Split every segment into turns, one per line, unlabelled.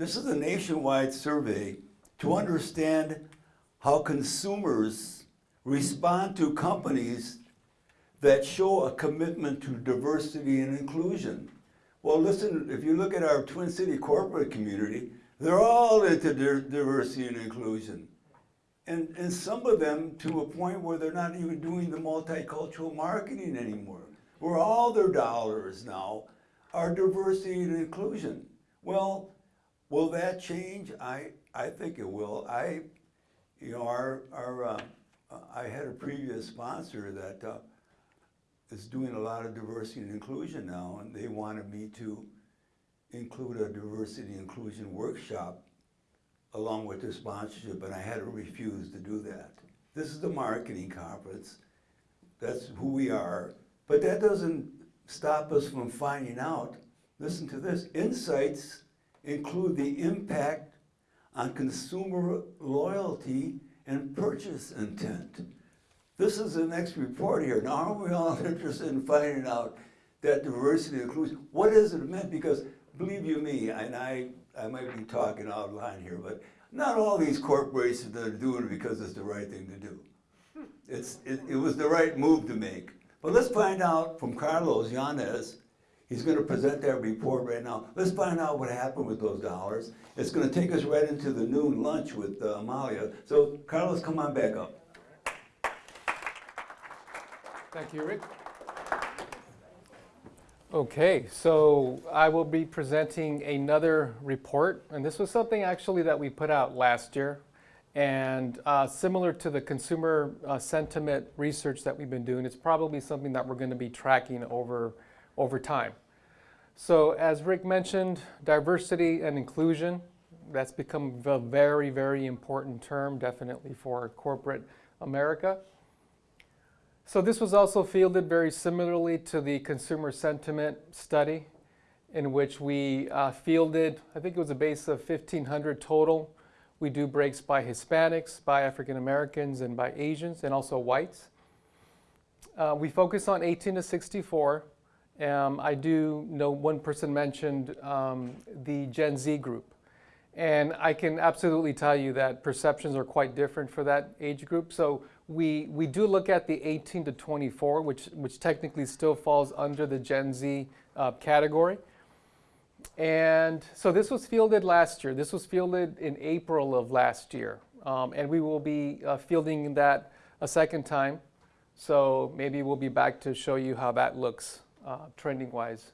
This is a nationwide survey to understand how consumers respond to companies that show a commitment to diversity and inclusion. Well, listen, if you look at our Twin City corporate community, they're all into diversity and inclusion. And, and some of them to a point where they're not even doing the multicultural marketing anymore, where all their dollars now are diversity and inclusion. Well, will that change? I, I think it will. I, you know, our, our, uh, I had a previous sponsor that uh, is doing a lot of diversity and inclusion now, and they wanted me to include a diversity inclusion workshop along with their sponsorship, and I had to refuse to do that. This is the marketing conference. That's who we are. But that doesn't stop us from finding out, listen to this, insights include the impact on consumer loyalty and purchase intent. This is the next report here. Now, aren't we all interested in finding out that diversity and inclusion, what does it mean? Because believe you me, and I, I might be talking out loud here, but not all these corporations that are doing it because it's the right thing to do. Hmm. It's, it, it was the right move to make. But let's find out from Carlos Yanez, he's gonna present that report right now. Let's find out what happened with those dollars. It's gonna take us right into the noon lunch with uh, Amalia. So Carlos, come on back up.
Thank you, Rick. Okay, so I will be presenting another report, and this was something actually that we put out last year. And uh, similar to the consumer uh, sentiment research that we've been doing, it's probably something that we're going to be tracking over, over time. So as Rick mentioned, diversity and inclusion, that's become a very, very important term, definitely for corporate America. So this was also fielded very similarly to the consumer sentiment study in which we uh, fielded, I think it was a base of 1,500 total. We do breaks by Hispanics, by African Americans, and by Asians, and also whites. Uh, we focus on 18 to 64. Um, I do know one person mentioned um, the Gen Z group. And I can absolutely tell you that perceptions are quite different for that age group. So we, we do look at the 18 to 24, which, which technically still falls under the Gen Z uh, category. And so this was fielded last year. This was fielded in April of last year. Um, and we will be uh, fielding that a second time. So maybe we'll be back to show you how that looks uh, trending wise.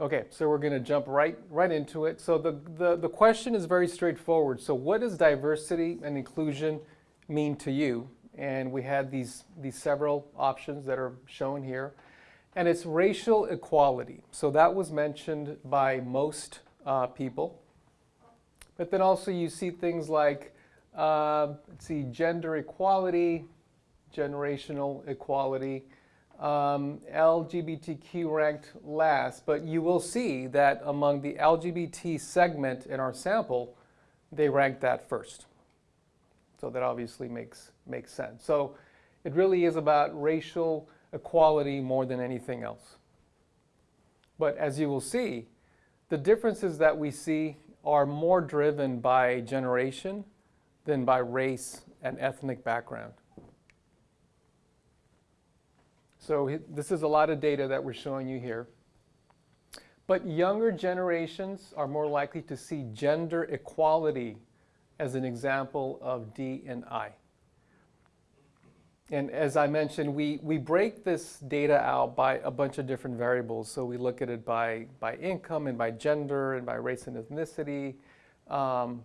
Okay, so we're going to jump right, right into it. So the, the, the question is very straightforward. So what does diversity and inclusion mean to you? And we had these, these several options that are shown here. And it's racial equality. So that was mentioned by most uh, people. But then also you see things like, uh, let's see, gender equality, generational equality, um, LGBTQ ranked last, but you will see that among the LGBT segment in our sample, they ranked that first. So that obviously makes, makes sense. So it really is about racial equality more than anything else. But as you will see, the differences that we see are more driven by generation than by race and ethnic background. So this is a lot of data that we're showing you here. But younger generations are more likely to see gender equality as an example of D and I. And as I mentioned, we, we break this data out by a bunch of different variables. So we look at it by, by income and by gender and by race and ethnicity. Um,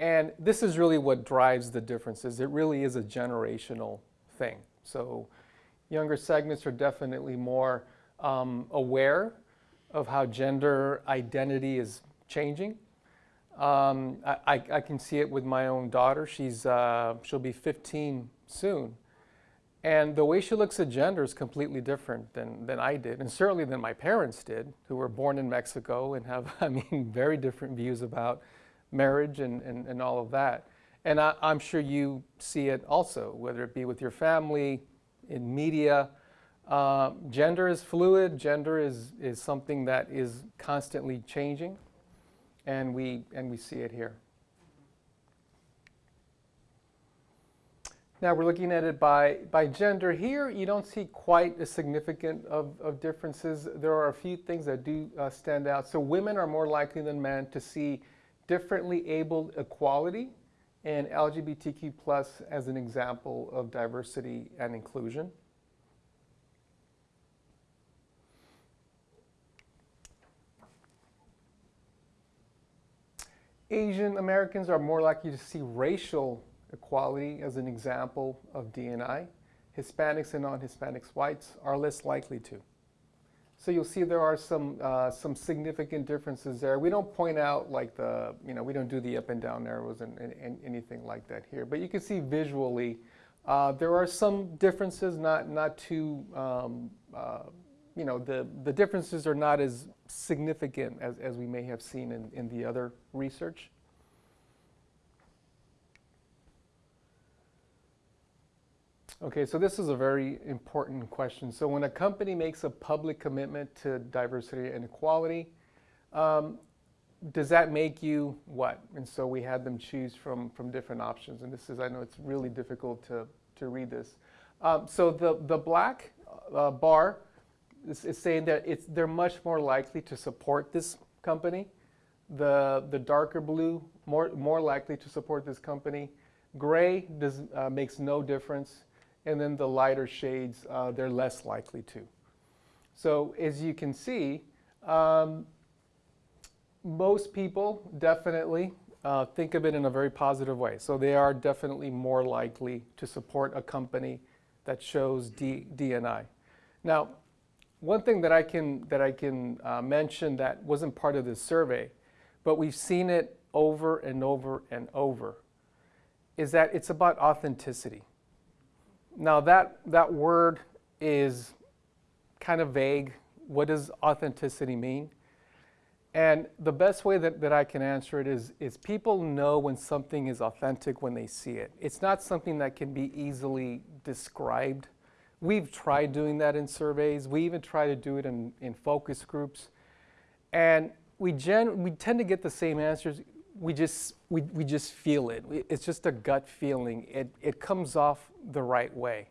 and this is really what drives the differences. It really is a generational thing. So younger segments are definitely more um, aware of how gender identity is changing. Um, I, I, can see it with my own daughter. She's, uh, she'll be 15 soon. And the way she looks at gender is completely different than, than I did, and certainly than my parents did, who were born in Mexico and have, I mean, very different views about marriage and, and, and all of that. And I, I'm sure you see it also, whether it be with your family, in media. Uh, gender is fluid. Gender is, is something that is constantly changing, and we, and we see it here. Now we're looking at it by, by gender. Here you don't see quite as significant of, of differences. There are a few things that do uh, stand out. So women are more likely than men to see differently abled equality and LGBTQ plus as an example of diversity and inclusion. Asian Americans are more likely to see racial equality as an example of DNI. Hispanics and non-Hispanics whites are less likely to. So you'll see there are some, uh, some significant differences there. We don't point out like the, you know, we don't do the up and down arrows and, and, and anything like that here. But you can see visually uh, there are some differences, not, not too, um, uh, you know, the, the differences are not as significant as, as we may have seen in, in the other research. Okay, so this is a very important question. So when a company makes a public commitment to diversity and equality, um, does that make you what? And so we had them choose from, from different options. And this is, I know it's really difficult to, to read this. Um, so the, the black uh, bar is, is saying that it's, they're much more likely to support this company. The, the darker blue, more, more likely to support this company. Gray does, uh, makes no difference and then the lighter shades, uh, they're less likely to. So as you can see, um, most people definitely uh, think of it in a very positive way. So they are definitely more likely to support a company that shows D, DNI. Now, one thing that I can, that I can uh, mention that wasn't part of this survey, but we've seen it over and over and over, is that it's about authenticity. Now that, that word is kind of vague. What does authenticity mean? And the best way that, that I can answer it is, is people know when something is authentic when they see it. It's not something that can be easily described. We've tried doing that in surveys. We even try to do it in, in focus groups. And we, gen, we tend to get the same answers we just we, we just feel it. It's just a gut feeling. It it comes off the right way.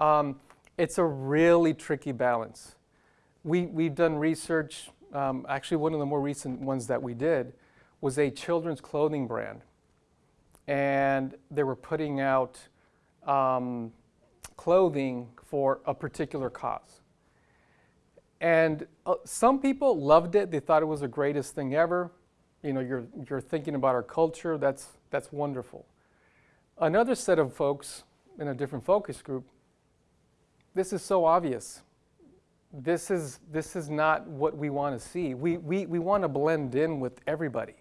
Um, it's a really tricky balance. We we've done research. Um, actually, one of the more recent ones that we did was a children's clothing brand, and they were putting out um, clothing for a particular cause. And uh, some people loved it. They thought it was the greatest thing ever you know, you're, you're thinking about our culture, that's, that's wonderful. Another set of folks in a different focus group, this is so obvious. This is, this is not what we want to see. We, we, we want to blend in with everybody.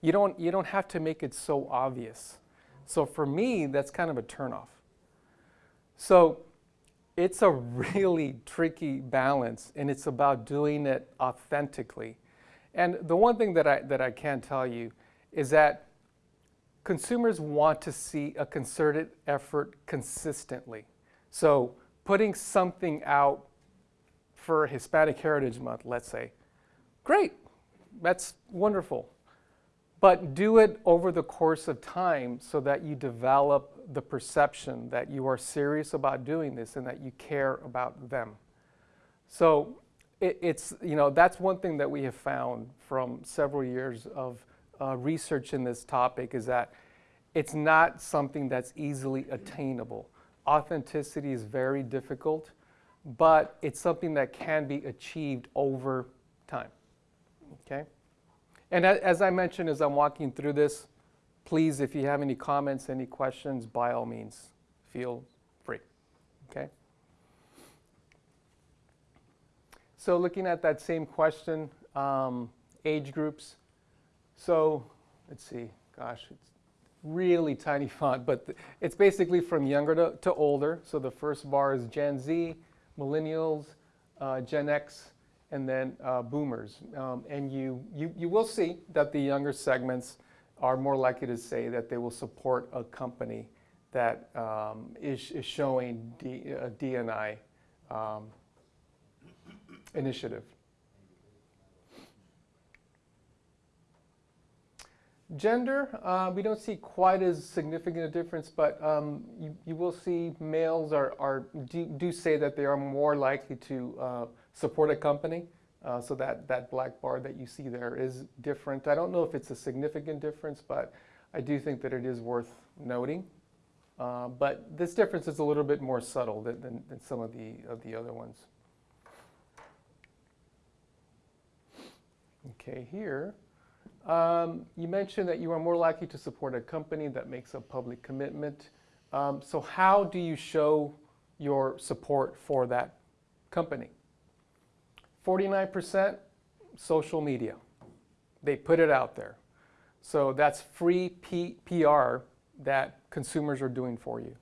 You don't, you don't have to make it so obvious. So for me, that's kind of a turnoff. So it's a really tricky balance, and it's about doing it authentically. And the one thing that I, that I can tell you is that consumers want to see a concerted effort consistently. So putting something out for Hispanic Heritage Month, let's say, great, that's wonderful. But do it over the course of time so that you develop the perception that you are serious about doing this and that you care about them. So it, it's, you know, that's one thing that we have found from several years of uh, research in this topic is that it's not something that's easily attainable. Authenticity is very difficult, but it's something that can be achieved over time. Okay? And as I mentioned as I'm walking through this, please, if you have any comments, any questions, by all means, feel free. Okay? So looking at that same question, um, age groups. So let's see, gosh, it's really tiny font, but it's basically from younger to, to, older. So the first bar is Gen Z, Millennials, uh, Gen X, and then uh, Boomers. Um, and you, you, you will see that the younger segments are more likely to say that they will support a company that um, is, is showing D, uh, DNI um, initiative. Gender, uh, we don't see quite as significant a difference, but um, you, you will see males are, are do, do say that they are more likely to uh, support a company. Uh, so that, that black bar that you see there is different. I don't know if it's a significant difference, but I do think that it is worth noting. Uh, but this difference is a little bit more subtle than, than, than some of the, of the other ones. Okay, here. Um, you mentioned that you are more likely to support a company that makes a public commitment. Um, so how do you show your support for that company? 49% social media. They put it out there. So that's free P PR that consumers are doing for you.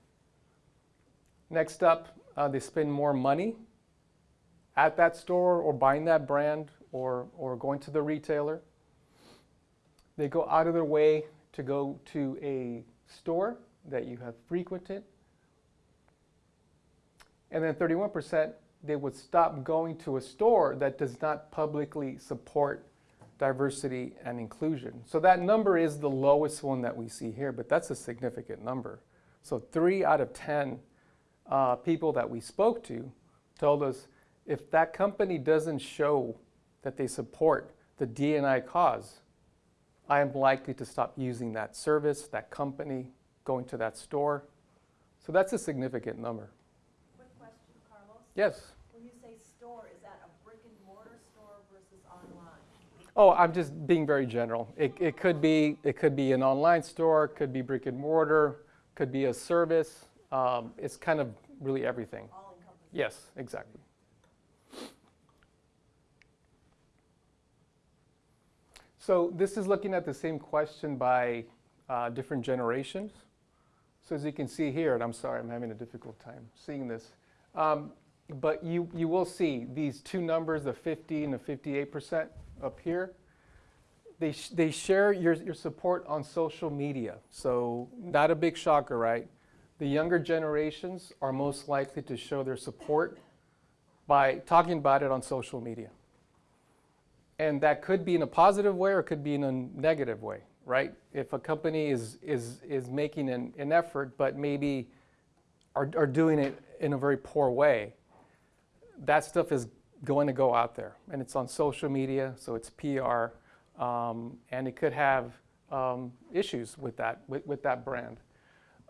Next up, uh, they spend more money at that store or buying that brand or, or going to the retailer. They go out of their way to go to a store that you have frequented. And then 31%, they would stop going to a store that does not publicly support diversity and inclusion. So that number is the lowest one that we see here, but that's a significant number. So three out of 10 uh, people that we spoke to told us if that company doesn't show that they support the DNI cause, I am likely to stop using that service, that company, going to that store. So that's a significant number.
Quick question, Carlos.
Yes?
When you say store, is that a brick and mortar store versus online?
Oh, I'm just being very general. It, it could be it could be an online store, could be brick and mortar, could be a service. Um, it's kind of really everything.
All encompassing?
Yes, exactly. So this is looking at the same question by uh, different generations. So as you can see here, and I'm sorry, I'm having a difficult time seeing this, um, but you, you will see these two numbers, the 50 and the 58% up here. They, sh- they share your, your support on social media. So not a big shocker, right? The younger generations are most likely to show their support by talking about it on social media. And that could be in a positive way or could be in a negative way, right? If a company is, is, is making an, an effort but maybe are, are doing it in a very poor way, that stuff is going to go out there. And it's on social media, so it's PR, um, and it could have um, issues with that, with, with that brand.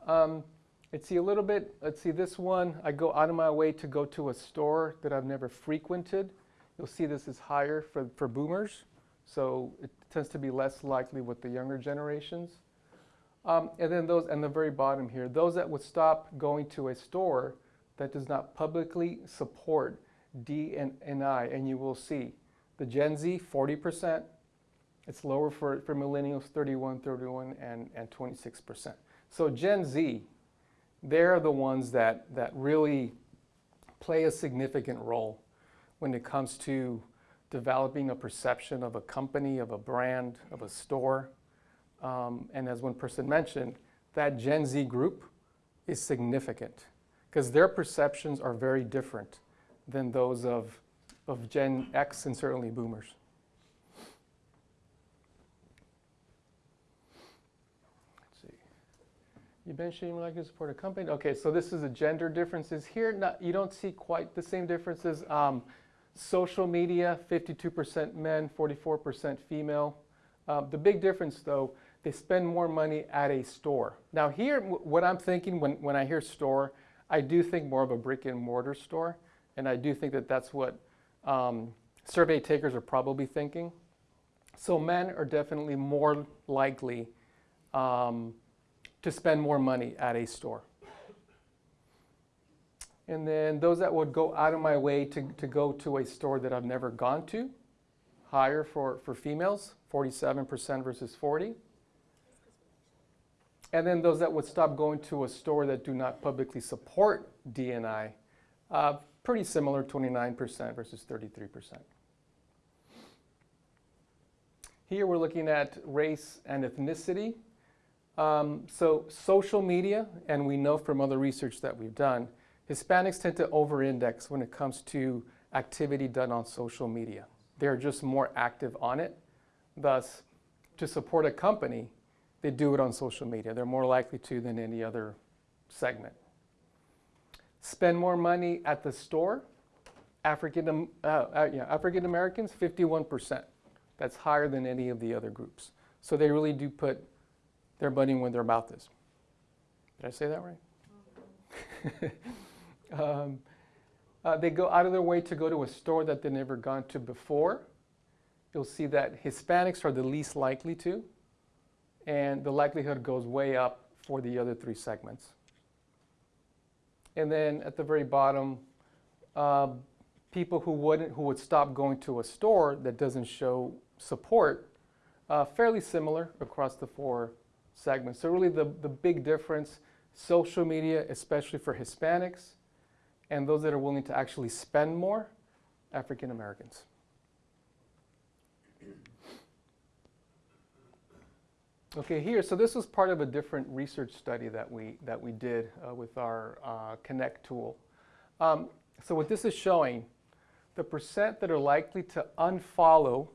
Um, let's see a little bit, let's see this one. I go out of my way to go to a store that I've never frequented. You'll see this is higher for, for boomers, so it tends to be less likely with the younger generations. Um, and then those, and the very bottom here, those that would stop going to a store that does not publicly support D and, and I, and you will see the Gen Z, 40%. It's lower for, for millennials, 31, 31, and, and 26%. So Gen Z, they're the ones that, that really play a significant role when it comes to developing a perception of a company, of a brand, of a store. Um, and as one person mentioned, that Gen Z group is significant because their perceptions are very different than those of, of Gen X and certainly boomers. Let's see. You mentioned you would like to support a company. Okay, so this is the gender differences here. Not, you don't see quite the same differences. Um, social media, 52% men, 44% female. Uh, the big difference, though, they spend more money at a store. Now, here, what I'm thinking when, when I hear store, I do think more of a brick and mortar store, and I do think that that's what um, survey takers are probably thinking. So, men are definitely more likely um, to spend more money at a store. And then those that would go out of my way to, to go to a store that I've never gone to, higher for, for females, 47% versus 40. And then those that would stop going to a store that do not publicly support DNI, uh, pretty similar, 29% versus 33%. Here we're looking at race and ethnicity. Um, so social media, and we know from other research that we've done, Hispanics tend to over-index when it comes to activity done on social media. They're just more active on it. Thus, to support a company, they do it on social media. They're more likely to than any other segment. Spend more money at the store. African, uh, uh, yeah, African Americans, 51%. That's higher than any of the other groups. So they really do put their money where their mouth is. Did I say that right? um, uh, they go out of their way to go to a store that they've never gone to before. You'll see that Hispanics are the least likely to, and the likelihood goes way up for the other three segments. And then at the very bottom, uh, people who wouldn't, who would stop going to a store that doesn't show support, uh, fairly similar across the four segments. So really the, the big difference, social media, especially for Hispanics, and those that are willing to actually spend more, African Americans. Okay, here, so this was part of a different research study that we, that we did uh, with our uh, Connect tool. Um, so what this is showing, the percent that are likely to unfollow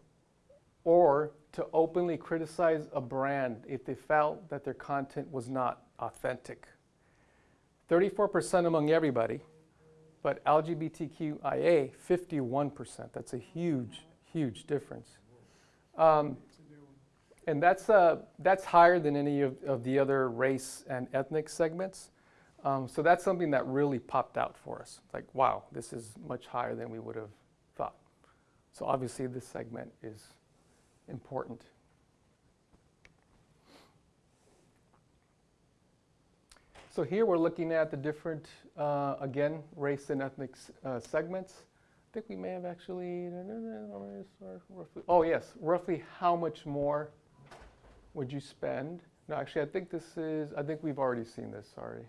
or to openly criticize a brand if they felt that their content was not authentic. 34% among everybody, but LGBTQIA, 51%. That's a huge, huge difference. Um, and that's, uh, that's higher than any of, of the other race and ethnic segments. Um, so that's something that really popped out for us. Like, wow, this is much higher than we would have thought. So obviously this segment is important. So here we're looking at the different, uh, again, race and ethnic uh, segments. I think we may have actually, oh yes, roughly how much more would you spend? No, actually, I think this is, I think we've already seen this, sorry.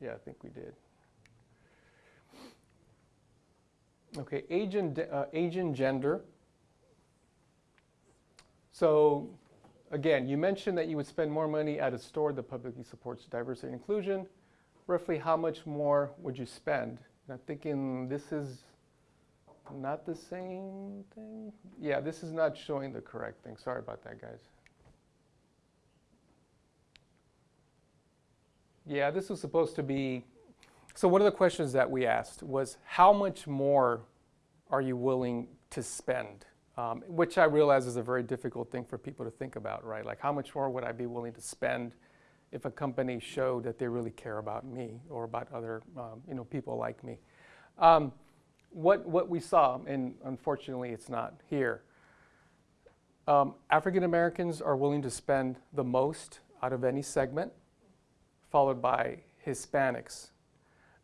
Yeah, I think we did. Okay, age and, uh, age and gender. So again, you mentioned that you would spend more money at a store that publicly supports diversity and inclusion. Roughly how much more would you spend? And I'm thinking this is not the same thing. Yeah, this is not showing the correct thing. Sorry about that, guys. Yeah, this was supposed to be, so one of the questions that we asked was how much more are you willing to spend? Um, which I realize is a very difficult thing for people to think about, right? Like how much more would I be willing to spend if a company showed that they really care about me or about other, um, you know, people like me? Um, what, what we saw, and unfortunately it's not here, um, African Americans are willing to spend the most out of any segment followed by Hispanics.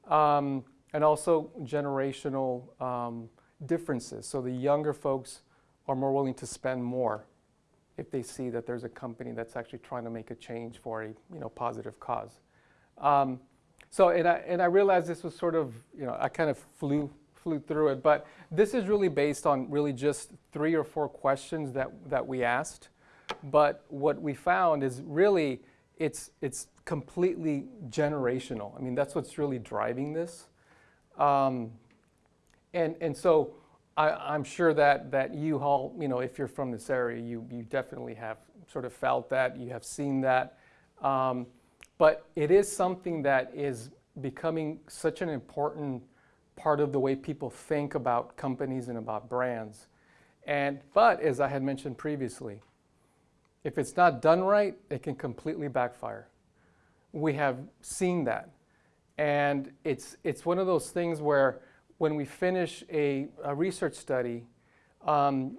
Um, and also generational um, differences. So the younger folks are more willing to spend more if they see that there's a company that's actually trying to make a change for a you know, positive cause. Um, so, and I, and I realized this was sort of, you know, I kind of flew, flew through it, but this is really based on really just three or four questions that, that we asked. But what we found is really, it's, it's completely generational. I mean, that's what's really driving this. Um, and, and so I, am sure that, that you all, you know, if you're from this area, you, you definitely have sort of felt that, you have seen that. Um, but it is something that is becoming such an important part of the way people think about companies and about brands. And, but as I had mentioned previously, if it's not done right, it can completely backfire we have seen that. And it's, it's one of those things where when we finish a, a research study, um,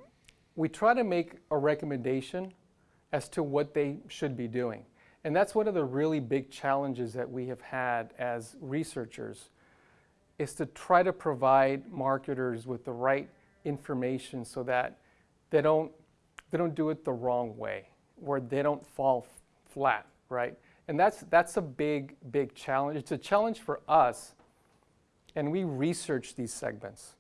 we try to make a recommendation as to what they should be doing. And that's one of the really big challenges that we have had as researchers is to try to provide marketers with the right information so that they don't, they don't do it the wrong way, where they don't fall flat, right? And that's, that's a big, big challenge. It's a challenge for us, and we research these segments.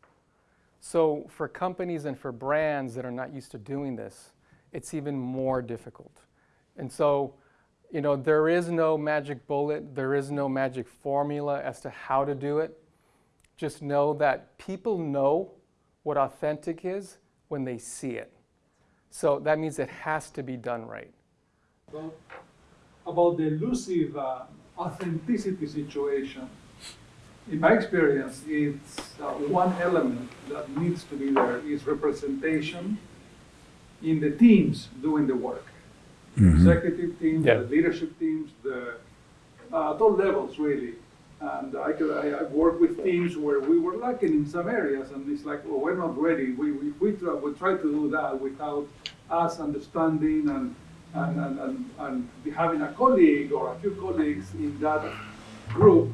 So for companies and for brands that are not used to doing this, it's even more difficult. And so You know, there is no magic bullet, there is no magic formula as to how to do it. Just know that people know what authentic is when they see it. So that means it has to be done right.
about, about the elusive uh, authenticity situation. In my experience, it's uh, one element that needs to be there is representation in the teams doing the work. Executive teams,
Yeah.
the leadership teams, the uh, at all levels really. And I could, I, I've worked with teams where we were lacking in some areas, and it's like, well, we're not ready. We, we, we, try, we try to do that without us understanding and, and, and, and, and having a colleague or a few colleagues in that group,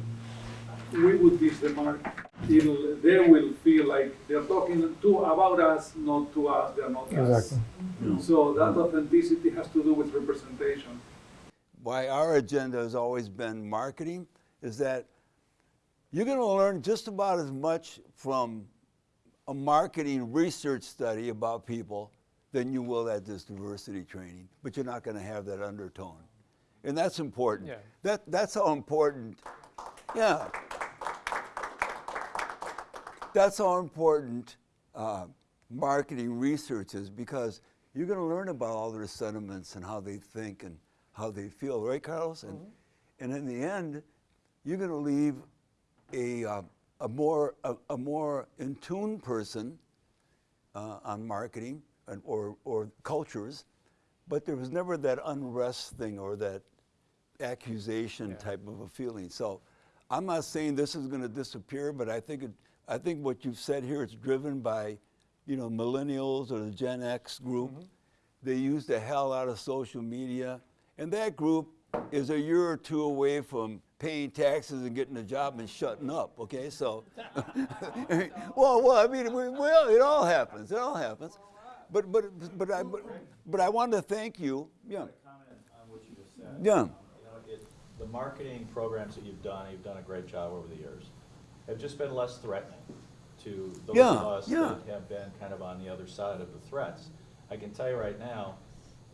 we would miss the mark. It'll, they will feel like they're talking to about us, not to us. They're not us. So that authenticity has to do with representation.
why our agenda has always been marketing is that you're going to learn just about as much from a marketing research study about people than you will at this diversity training, but you're not going to have that undertone. And that's important.
Yeah.
That, that's how important, yeah. That's how important uh, marketing research is because you're going to learn about all their sentiments and how they think and how they feel, right, Carlos? And, and in the end, you're going to leave a, uh, a more a, a more in tune person uh, on marketing and, or or cultures, but there was never that unrest thing or that accusation type of a feeling. So I'm not saying this is going to disappear, but I think it, I think what you've said here is driven by, you know, millennials or the Gen X group. Mm-hmm. They use the hell out of social media, and that group is a year or two away from paying taxes and getting a job and shutting up. Okay, so, well, well, I mean, we, well, it all happens. It all happens. But but but I but, but I wanted to thank you. Yeah.
comment on what you just said.
Yeah.
You know, it, the marketing programs that you've done, you've done a great job over the years, have just been less threatening to those
Yeah,
of us
yeah.
that have been kind of on the other side of the threats. I can tell you right now,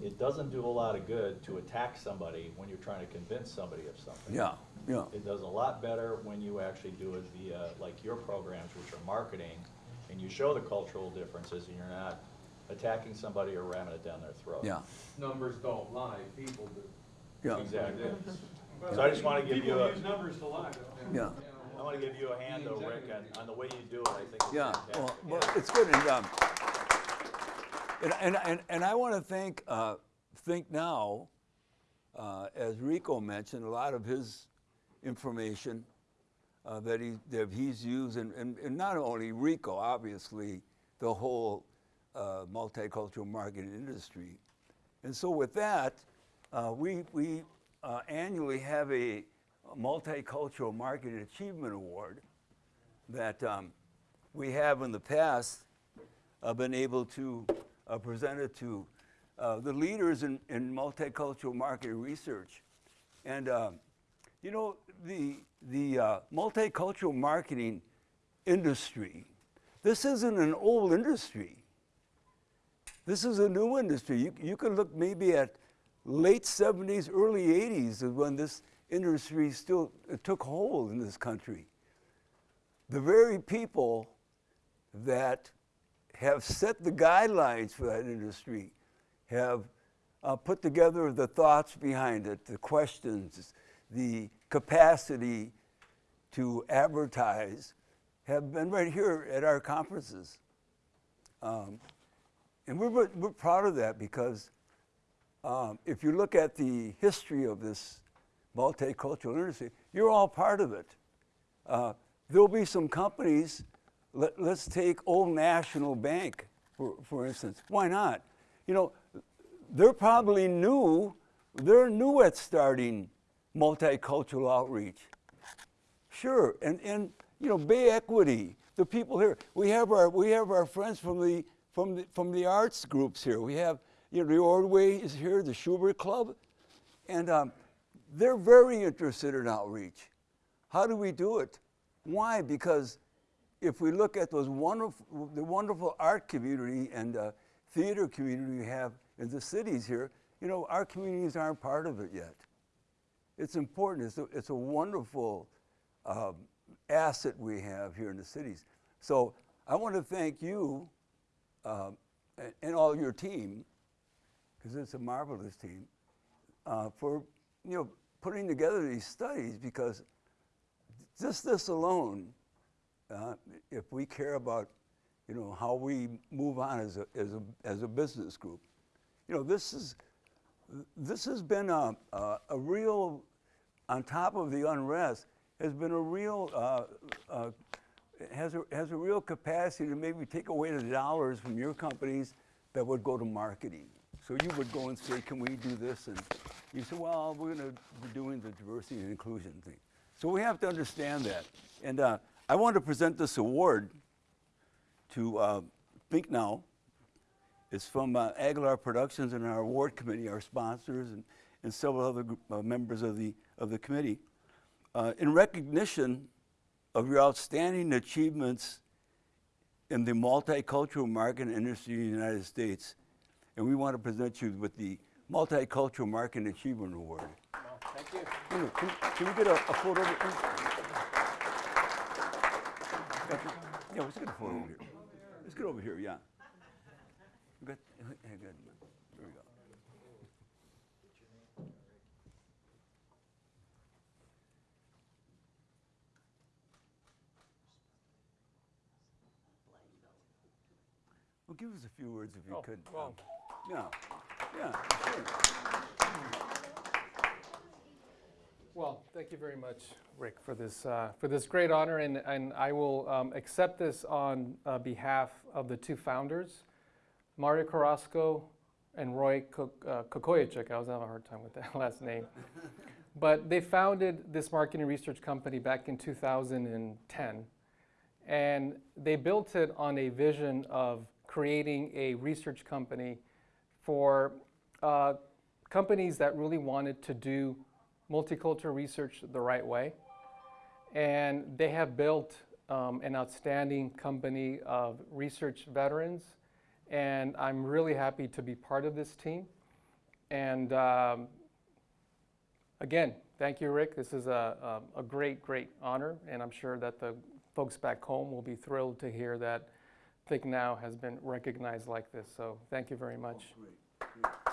it doesn't do a lot of good to attack somebody when you're trying to convince somebody of something.
Yeah. Yeah.
It does a lot better when you actually do it via, like your programs, which are marketing, and you show the cultural differences, and you're not attacking somebody or ramming it down their throat.
Yeah.
Numbers don't lie, people do.
Yeah.
Exactly.
It is.
So I just want to give you
People
a,
use numbers to lie, though.
Yeah.
I want to give you a hand though, Rick, on, on the way you do it, I think it's
Yeah,
fantastic.
well, well, it's good, and, um, and, and, and, and I want to thank, uh, Think Now, uh, as Rico mentioned, a lot of his information uh, that he, that he's used, and, and, and not only Rico, obviously, the whole uh, multicultural marketing industry. And so with that, uh, we, we uh, annually have a Multicultural Marketing Achievement Award that um, we have in the past uh, been able to uh, present it to uh, the leaders in, in multicultural market research. And um, you know, the, the uh, multicultural marketing industry, this isn't an old industry. This is a new industry. You, you can look maybe at late 70s, early 80s is when this industry still uh, took hold in this country the very people that have set the guidelines for that industry have uh, put together the thoughts behind it, the questions, the capacity to advertise, have been right here at our conferences. Um, and we're, we're proud of that because um, if you look at the history of this multicultural industry, you're all part of it. Uh, there'll be some companies, let, us take Old National Bank, for, for instance. Why not? You know, they're probably new, they're new at starting multicultural outreach. Sure, and, and you know, Bay Equity, the people here, we have our, we have our friends from the, from the, from the arts groups here. We have, you know, the Ordway is here, the Schubert Club, and um, they're very interested in outreach. How do we do it? Why? Because if we look at those wonderful, the wonderful art community and uh, theater community we have in the cities here, you know, our communities aren't part of it yet. it's important. It's a, it's a wonderful um, asset we have here in the cities. So I want to thank you um, and, and all your team, because it's a marvelous team, uh, for you know putting together these studies. Because just this alone, uh, if we care about you know how we move on as a, as a, as a business group, you know this is this has been a, a, a real, on top of the unrest, has been a real, uh, uh, has, a, has a real capacity to maybe take away the dollars from your companies that would go to marketing. So you would go and say, can we do this? And you say, well, we're going to be doing the diversity and inclusion thing. So we have to understand that. And uh, I want to present this award to uh, Think Now. It's from uh, Aguilar Productions and our award committee, our sponsors, and, and several other group, uh, members of the, of the committee. Uh, in recognition of your outstanding achievements in the multicultural marketing industry in the United States, and we want to present you with the Multicultural Marketing Achievement Award.
Thank you.
Can, can- can we get a, a photo? Yeah, let's get a photo over here. Let's get over here, yeah. Good, good. There we go. Well, give us a few words if you
Oh,
could.
well.
Um, Yeah, yeah.
Well, thank you very much, Rick, for this, uh, for this great honor, and, and I will um, accept this on uh, behalf of the two founders, Mario Carrasco and Roy uh, Kokoyachuk. I was having a hard time with that last name. But they founded this marketing research company back in 2010, and they built it on a vision of creating a research company for uh, companies that really wanted to do multicultural research the right way. And they have built um, an outstanding company of research veterans. And I'm really happy to be part of this team. And um, again, thank you, Rick. This is a, a, a great, great honor. And I'm sure that the folks back home will be thrilled to hear that Think Now has been recognized like this. So thank you very much.
Oh, great, great.